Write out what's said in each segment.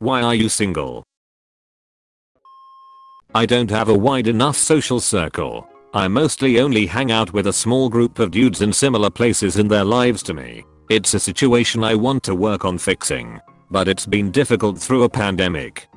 Why are you single? I don't have a wide enough social circle. I mostly only hang out with a small group of dudes in similar places in their lives to me. It's a situation I want to work on fixing. But it's been difficult through a pandemic.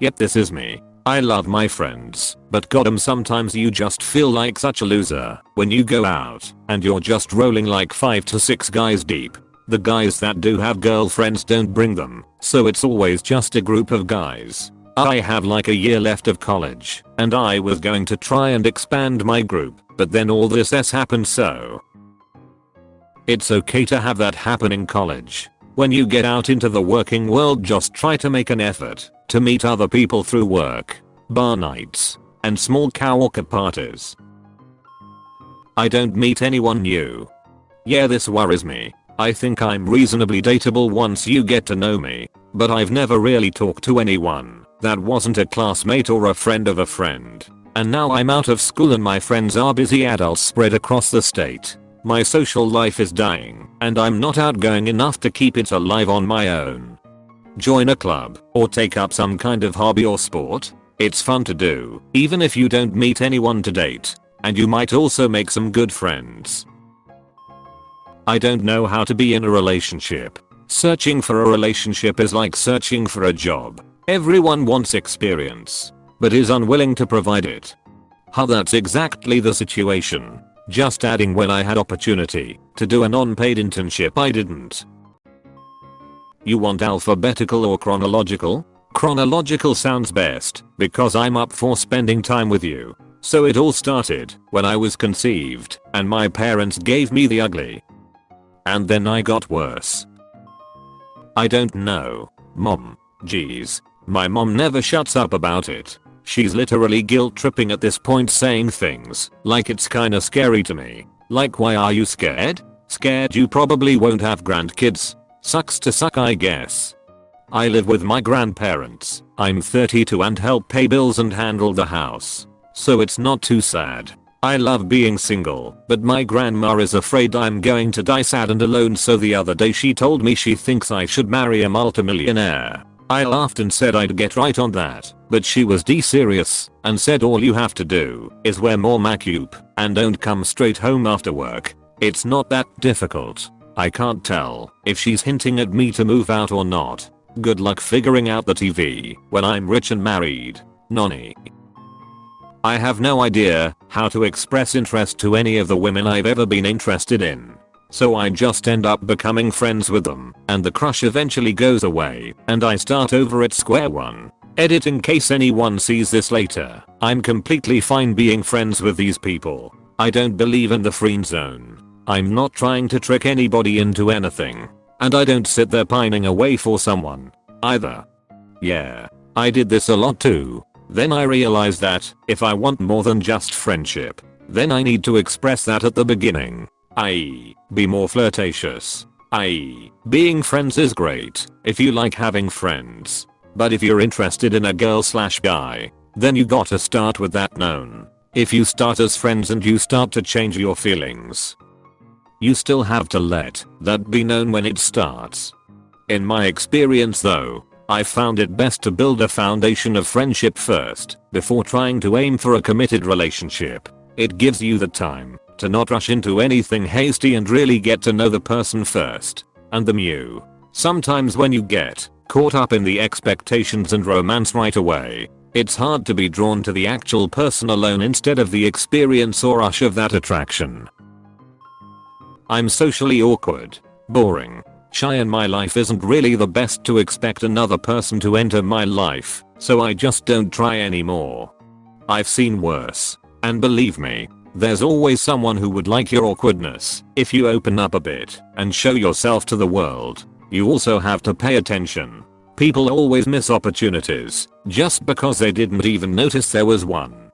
Yep this is me. I love my friends, but goddamn sometimes you just feel like such a loser when you go out and you're just rolling like 5 to 6 guys deep. The guys that do have girlfriends don't bring them, so it's always just a group of guys. I have like a year left of college, and I was going to try and expand my group, but then all this s happened so. It's okay to have that happen in college. When you get out into the working world just try to make an effort to meet other people through work, bar nights, and small karaoke parties. I don't meet anyone new. Yeah this worries me. I think I'm reasonably dateable once you get to know me, but I've never really talked to anyone that wasn't a classmate or a friend of a friend. And now I'm out of school and my friends are busy adults spread across the state. My social life is dying and I'm not outgoing enough to keep it alive on my own. Join a club or take up some kind of hobby or sport. It's fun to do even if you don't meet anyone to date and you might also make some good friends. I don't know how to be in a relationship. Searching for a relationship is like searching for a job. Everyone wants experience, but is unwilling to provide it. How that's exactly the situation. Just adding when I had opportunity to do an unpaid internship I didn't. You want alphabetical or chronological? Chronological sounds best because I'm up for spending time with you. So it all started when I was conceived and my parents gave me the ugly. And then I got worse. I don't know. Mom. Jeez. My mom never shuts up about it. She's literally guilt tripping at this point saying things like it's kinda scary to me. Like why are you scared? Scared you probably won't have grandkids. Sucks to suck I guess. I live with my grandparents. I'm 32 and help pay bills and handle the house. So it's not too sad. I love being single, but my grandma is afraid I'm going to die sad and alone so the other day she told me she thinks I should marry a multimillionaire. I laughed and said I'd get right on that, but she was d-serious and said all you have to do is wear more makeup and don't come straight home after work. It's not that difficult. I can't tell if she's hinting at me to move out or not. Good luck figuring out the TV when I'm rich and married. Nonny. I have no idea how to express interest to any of the women I've ever been interested in. So I just end up becoming friends with them and the crush eventually goes away and I start over at square one. Edit in case anyone sees this later. I'm completely fine being friends with these people. I don't believe in the friend zone. I'm not trying to trick anybody into anything. And I don't sit there pining away for someone. Either. Yeah. I did this a lot too. Then I realize that if I want more than just friendship, then I need to express that at the beginning. I.e. be more flirtatious. I.e. being friends is great if you like having friends. But if you're interested in a girl slash guy, then you gotta start with that known. If you start as friends and you start to change your feelings, you still have to let that be known when it starts. In my experience though, I found it best to build a foundation of friendship first before trying to aim for a committed relationship. It gives you the time to not rush into anything hasty and really get to know the person first. And the mew. Sometimes when you get caught up in the expectations and romance right away, it's hard to be drawn to the actual person alone instead of the experience or rush of that attraction. I'm socially awkward, boring, shy and my life isn't really the best to expect another person to enter my life, so I just don't try anymore. I've seen worse. And believe me, there's always someone who would like your awkwardness if you open up a bit and show yourself to the world. You also have to pay attention. People always miss opportunities just because they didn't even notice there was one.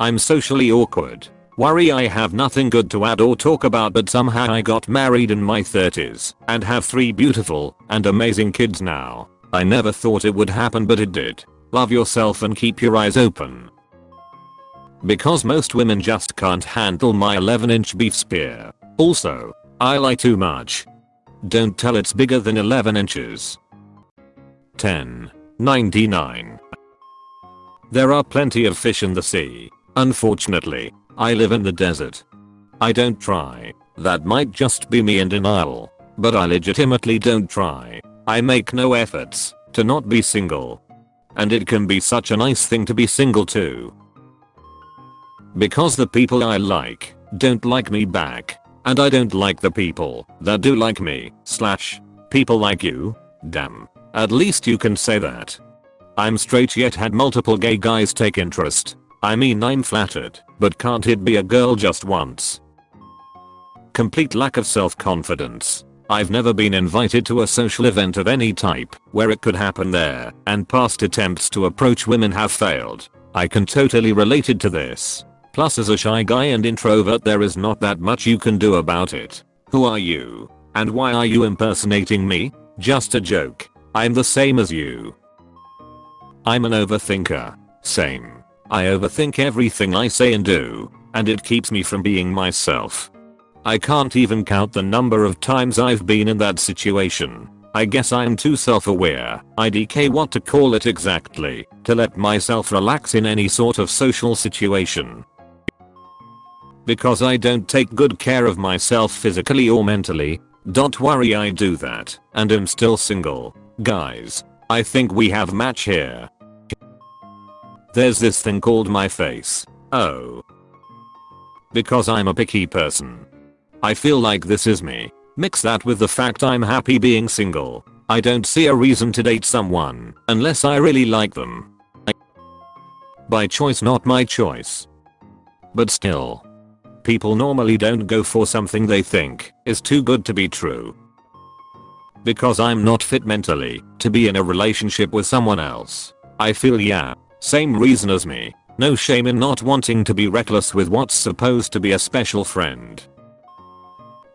I'm socially awkward. Worry I have nothing good to add or talk about but somehow I got married in my 30s and have 3 beautiful and amazing kids now. I never thought it would happen but it did. Love yourself and keep your eyes open. Because most women just can't handle my 11 inch beef spear. Also, I lie too much. Don't tell it's bigger than 11 inches. 10. 99. There are plenty of fish in the sea. Unfortunately, I live in the desert. I don't try. That might just be me in denial. But I legitimately don't try. I make no efforts to not be single. And it can be such a nice thing to be single too. Because the people I like don't like me back. And I don't like the people that do like me, slash, people like you. Damn. At least you can say that. I'm straight yet had multiple gay guys take interest. I mean I'm flattered, but can't it be a girl just once? Complete lack of self-confidence. I've never been invited to a social event of any type where it could happen there, and past attempts to approach women have failed. I can totally related to this. Plus as a shy guy and introvert there is not that much you can do about it. Who are you? And why are you impersonating me? Just a joke. I'm the same as you. I'm an overthinker. Same. I overthink everything I say and do, and it keeps me from being myself. I can't even count the number of times I've been in that situation. I guess I'm too self-aware, IDK what to call it exactly, to let myself relax in any sort of social situation. Because I don't take good care of myself physically or mentally. Don't worry I do that, and am still single. Guys, I think we have match here. There's this thing called my face. Oh. Because I'm a picky person. I feel like this is me. Mix that with the fact I'm happy being single. I don't see a reason to date someone unless I really like them. I By choice not my choice. But still. People normally don't go for something they think is too good to be true. Because I'm not fit mentally to be in a relationship with someone else. I feel yeah, same reason as me. No shame in not wanting to be reckless with what's supposed to be a special friend.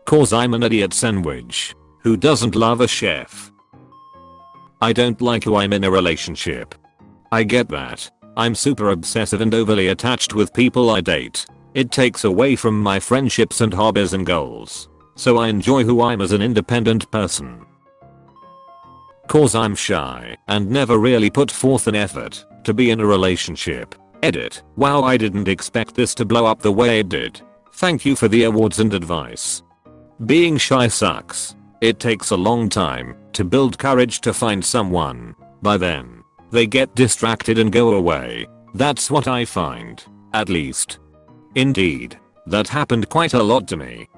Cause I'm an idiot sandwich. Who doesn't love a chef? I don't like who I'm in a relationship. I get that. I'm super obsessive and overly attached with people I date. It takes away from my friendships and hobbies and goals. So I enjoy who I'm as an independent person. Cause I'm shy and never really put forth an effort to be in a relationship. Edit. Wow I didn't expect this to blow up the way it did. Thank you for the awards and advice. Being shy sucks. It takes a long time to build courage to find someone. By then, they get distracted and go away. That's what I find. At least. Indeed. That happened quite a lot to me.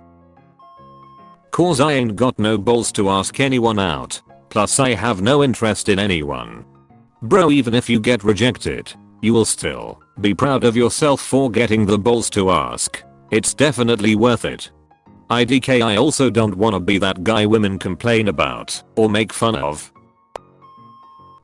Cause I ain't got no balls to ask anyone out. Plus I have no interest in anyone. Bro even if you get rejected, you will still be proud of yourself for getting the balls to ask. It's definitely worth it. IDK I also don't wanna be that guy women complain about or make fun of.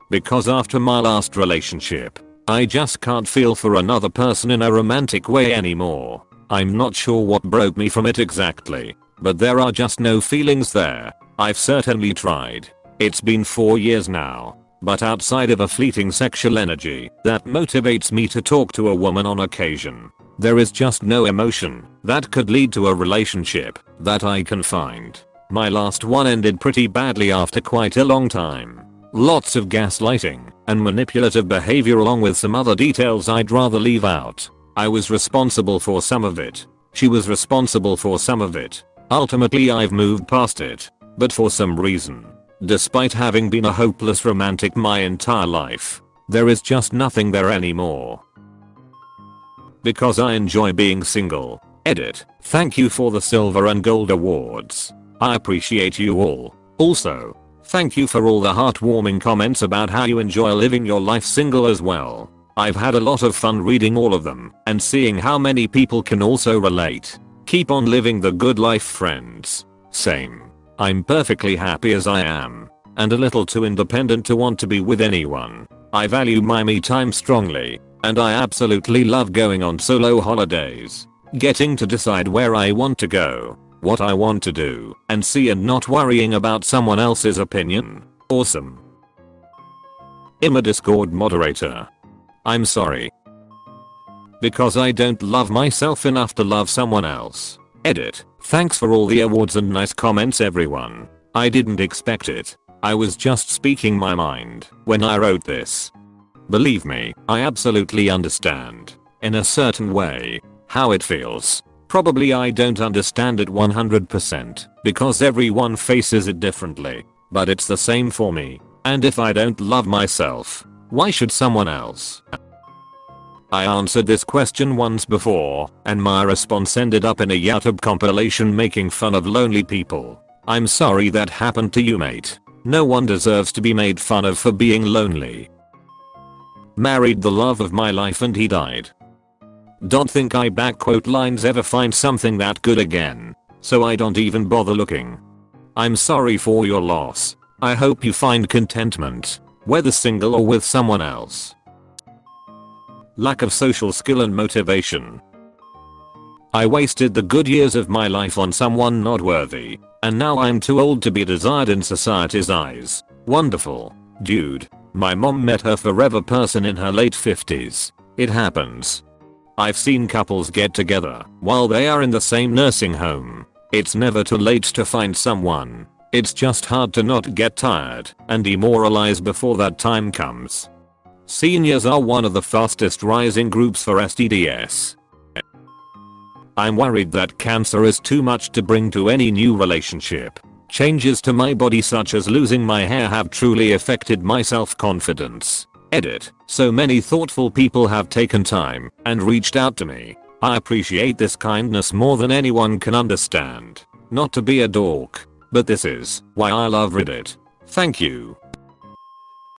Because after my last relationship, I just can't feel for another person in a romantic way anymore. I'm not sure what broke me from it exactly, but there are just no feelings there. I've certainly tried. It's been 4 years now, but outside of a fleeting sexual energy that motivates me to talk to a woman on occasion, there is just no emotion that could lead to a relationship that I can find. My last one ended pretty badly after quite a long time. Lots of gaslighting and manipulative behavior along with some other details I'd rather leave out. I was responsible for some of it. She was responsible for some of it. Ultimately I've moved past it. But for some reason, Despite having been a hopeless romantic my entire life, there is just nothing there anymore. Because I enjoy being single. Edit. Thank you for the silver and gold awards. I appreciate you all. Also, thank you for all the heartwarming comments about how you enjoy living your life single as well. I've had a lot of fun reading all of them and seeing how many people can also relate. Keep on living the good life friends. Same. I'm perfectly happy as I am. And a little too independent to want to be with anyone. I value my me time strongly. And I absolutely love going on solo holidays. Getting to decide where I want to go. What I want to do. And see and not worrying about someone else's opinion. Awesome. I'm a discord moderator. I'm sorry. Because I don't love myself enough to love someone else. Edit. Thanks for all the awards and nice comments everyone. I didn't expect it. I was just speaking my mind when I wrote this. Believe me, I absolutely understand. In a certain way. How it feels. Probably I don't understand it 100% because everyone faces it differently. But it's the same for me. And if I don't love myself, why should someone else? I answered this question once before, and my response ended up in a YouTube compilation making fun of lonely people. I'm sorry that happened to you mate. No one deserves to be made fun of for being lonely. Married the love of my life and he died. Don't think I backquote lines ever find something that good again. So I don't even bother looking. I'm sorry for your loss. I hope you find contentment. Whether single or with someone else. Lack of social skill and motivation. I wasted the good years of my life on someone not worthy. And now I'm too old to be desired in society's eyes. Wonderful. Dude. My mom met her forever person in her late 50s. It happens. I've seen couples get together while they are in the same nursing home. It's never too late to find someone. It's just hard to not get tired and demoralized before that time comes. Seniors are one of the fastest rising groups for STDs. I'm worried that cancer is too much to bring to any new relationship. Changes to my body such as losing my hair have truly affected my self-confidence. Edit. So many thoughtful people have taken time and reached out to me. I appreciate this kindness more than anyone can understand. Not to be a dork, but this is why I love Reddit. Thank you.